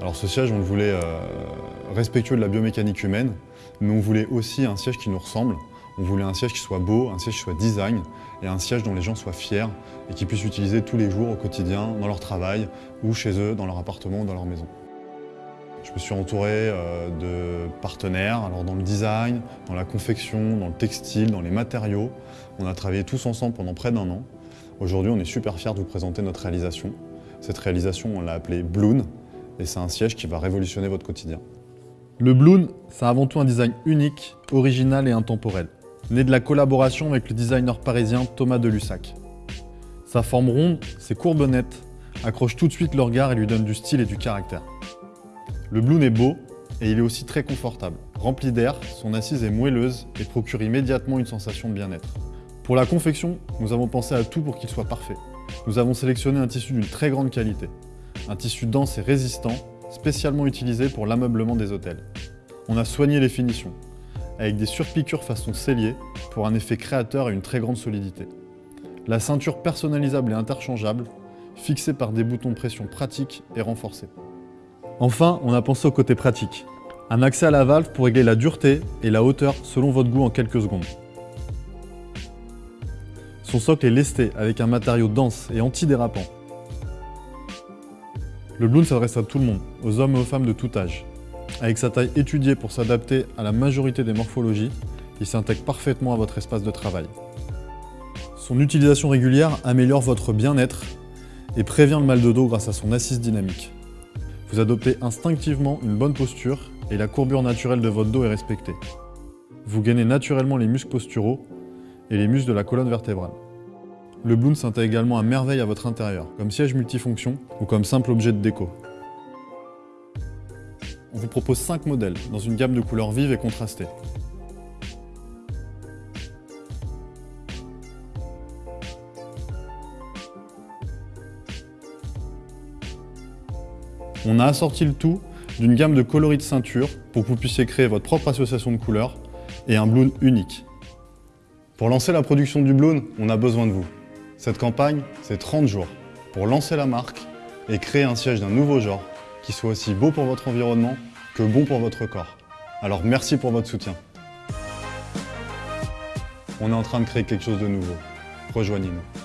Alors ce siège, on le voulait euh, respectueux de la biomécanique humaine, mais on voulait aussi un siège qui nous ressemble. On voulait un siège qui soit beau, un siège qui soit design, et un siège dont les gens soient fiers et qu'ils puissent utiliser tous les jours au quotidien, dans leur travail, ou chez eux, dans leur appartement ou dans leur maison. Je me suis entouré euh, de partenaires, alors dans le design, dans la confection, dans le textile, dans les matériaux. On a travaillé tous ensemble pendant près d'un an. Aujourd'hui, on est super fiers de vous présenter notre réalisation. Cette réalisation, on l'a appelée Bloon, et c'est un siège qui va révolutionner votre quotidien. Le Bloon, c'est avant tout un design unique, original et intemporel, né de la collaboration avec le designer parisien Thomas Delussac. Sa forme ronde, ses courbes nettes, accrochent tout de suite le regard et lui donnent du style et du caractère. Le Bloon est beau et il est aussi très confortable. Rempli d'air, son assise est moelleuse et procure immédiatement une sensation de bien-être. Pour la confection, nous avons pensé à tout pour qu'il soit parfait. Nous avons sélectionné un tissu d'une très grande qualité. Un tissu dense et résistant, spécialement utilisé pour l'ameublement des hôtels. On a soigné les finitions, avec des surpiqûres façon cellier pour un effet créateur et une très grande solidité. La ceinture personnalisable et interchangeable, fixée par des boutons pression pratiques et renforcés. Enfin, on a pensé au côté pratique. Un accès à la valve pour régler la dureté et la hauteur selon votre goût en quelques secondes. Son socle est lesté avec un matériau dense et antidérapant. Le Bloon s'adresse à tout le monde, aux hommes et aux femmes de tout âge. Avec sa taille étudiée pour s'adapter à la majorité des morphologies, il s'intègre parfaitement à votre espace de travail. Son utilisation régulière améliore votre bien-être et prévient le mal de dos grâce à son assise dynamique. Vous adoptez instinctivement une bonne posture et la courbure naturelle de votre dos est respectée. Vous gagnez naturellement les muscles posturaux et les muscles de la colonne vertébrale. Le Bloom s'intègre également à merveille à votre intérieur, comme siège multifonction ou comme simple objet de déco. On vous propose 5 modèles dans une gamme de couleurs vives et contrastées. On a assorti le tout d'une gamme de coloris de ceinture pour que vous puissiez créer votre propre association de couleurs et un bloon unique. Pour lancer la production du bloon, on a besoin de vous. Cette campagne, c'est 30 jours pour lancer la marque et créer un siège d'un nouveau genre qui soit aussi beau pour votre environnement que bon pour votre corps. Alors merci pour votre soutien. On est en train de créer quelque chose de nouveau. Rejoignez-nous.